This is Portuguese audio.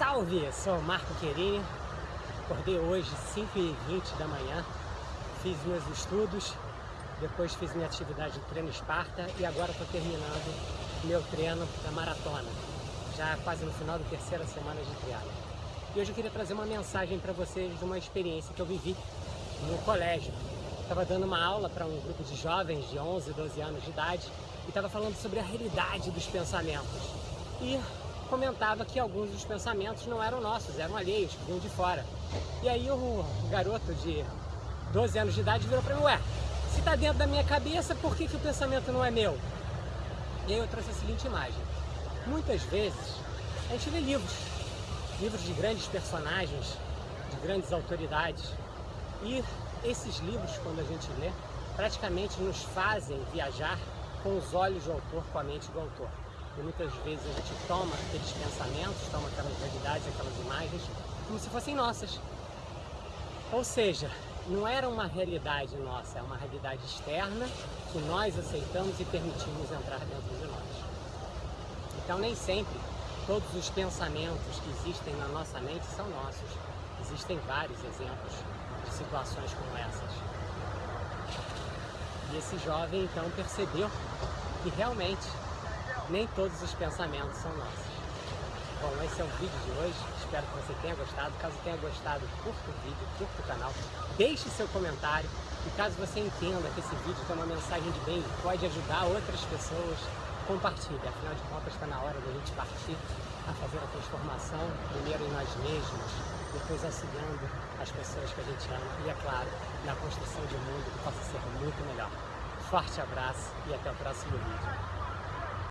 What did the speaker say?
Salve! Sou Marco Querini, acordei hoje 5h20 da manhã, fiz meus estudos, depois fiz minha atividade de treino Esparta e agora estou terminando meu treino da maratona, já quase no final da terceira semana de triatlo. E hoje eu queria trazer uma mensagem para vocês de uma experiência que eu vivi no colégio. Estava dando uma aula para um grupo de jovens de 11, 12 anos de idade e estava falando sobre a realidade dos pensamentos. E comentava que alguns dos pensamentos não eram nossos, eram alheios, vinham de fora. E aí o garoto de 12 anos de idade virou para mim, ué, se está dentro da minha cabeça, por que, que o pensamento não é meu? E aí eu trouxe a seguinte imagem. Muitas vezes a gente lê livros, livros de grandes personagens, de grandes autoridades. E esses livros, quando a gente lê, praticamente nos fazem viajar com os olhos do autor, com a mente do autor. E muitas vezes a gente toma aqueles pensamentos, toma aquelas realidades, aquelas imagens, como se fossem nossas. Ou seja, não era uma realidade nossa, é uma realidade externa que nós aceitamos e permitimos entrar dentro de nós. Então nem sempre todos os pensamentos que existem na nossa mente são nossos. Existem vários exemplos de situações como essas. E esse jovem então percebeu que realmente nem todos os pensamentos são nossos. Bom, esse é o vídeo de hoje, espero que você tenha gostado. Caso tenha gostado, curta o vídeo, curta o canal, deixe seu comentário e caso você entenda que esse vídeo tem uma mensagem de bem pode ajudar outras pessoas, compartilhe. Afinal de contas, está na hora da gente partir a fazer a transformação, primeiro em nós mesmos, depois auxiliando as pessoas que a gente ama e, é claro, na construção de um mundo que possa ser muito melhor. Forte abraço e até o próximo vídeo.